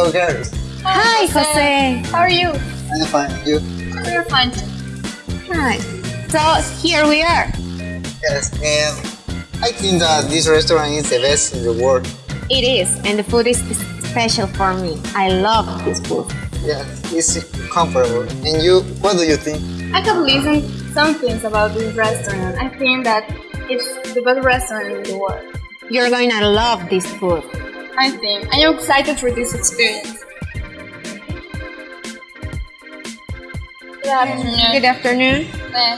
Hello, girls. Hi, Jose. How are you? I'm fine. You? We're fine too. Hi. So here we are. Yes. Um, I think that this restaurant is the best in the world. It is, and the food is special for me. I love this food. Yeah, it's comfortable. And you, what do you think? I have listened some things about this restaurant. I think that it's the best restaurant in the world. You're going to love this food. I think. I am excited for this experience. Good afternoon. Good afternoon. Eh,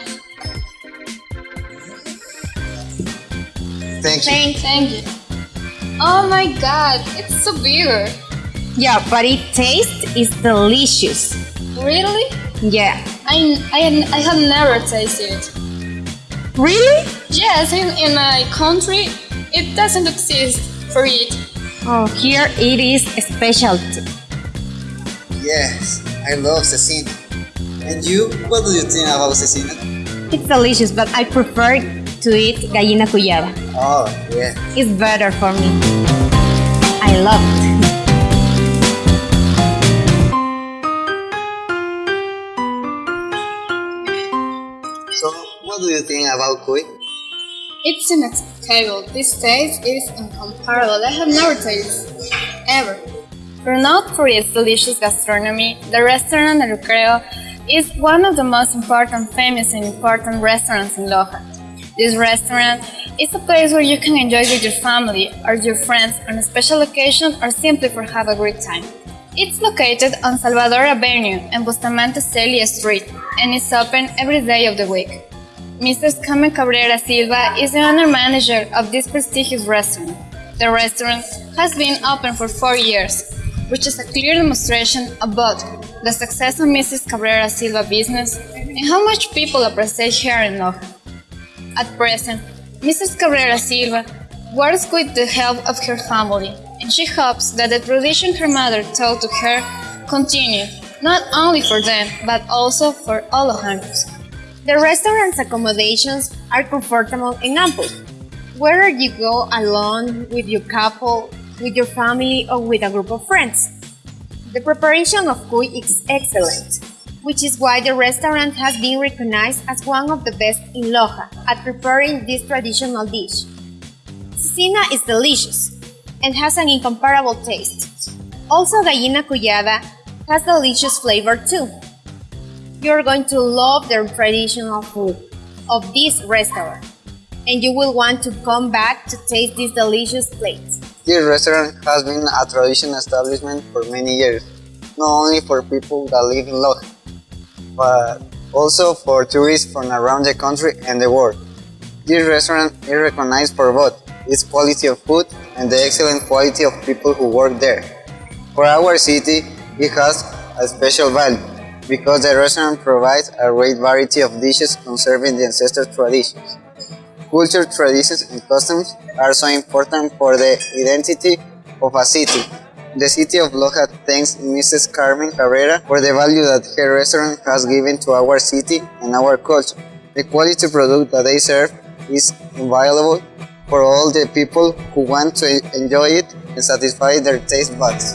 Thank you. Thanks. Thank you. Oh my god, it's so big. Yeah, but it tastes is delicious. Really? Yeah. I, I, I have never tasted it. Really? Yes, in, in my country, it doesn't exist for it. Oh, here it is a specialty. Yes, I love cecina. And you, what do you think about cecina? It's delicious, but I prefer to eat gallina cuyada. Oh, yeah. It's better for me. I love it. So, what do you think about cuy? It's inexplicable. This taste is incomparable. I have never tasted ever. For its delicious gastronomy, the restaurant El Recreo is one of the most important, famous, and important restaurants in Loja. This restaurant is a place where you can enjoy with your family or your friends on a special occasion or simply for have a great time. It's located on Salvador Avenue and Bustamante Celia Street and is open every day of the week. Mrs. Carmen Cabrera Silva is the owner manager of this prestigious restaurant. The restaurant has been open for four years, which is a clear demonstration both the success of Mrs. Cabrera Silva business and how much people appreciate her in Loja. At present, Mrs. Cabrera Silva works with the help of her family, and she hopes that the tradition her mother taught to her continue, not only for them, but also for all of Lojanos. The restaurant's accommodations are comfortable and ample. Whether you go alone, with your couple, with your family, or with a group of friends. The preparation of cuy is excellent, which is why the restaurant has been recognized as one of the best in Loja at preparing this traditional dish. Cecina is delicious and has an incomparable taste. Also, gallina cuyada has delicious flavor too. You're going to love the traditional food of this restaurant, and you will want to come back to taste these delicious plates. This restaurant has been a traditional establishment for many years, not only for people that live in Loja, but also for tourists from around the country and the world. This restaurant is recognized for both its quality of food and the excellent quality of people who work there. For our city, it has a special value because the restaurant provides a great variety of dishes conserving the ancestral traditions. Culture, traditions, and customs are so important for the identity of a city. The city of Loja thanks Mrs. Carmen Carrera for the value that her restaurant has given to our city and our culture. The quality product that they serve is invaluable for all the people who want to enjoy it and satisfy their taste buds.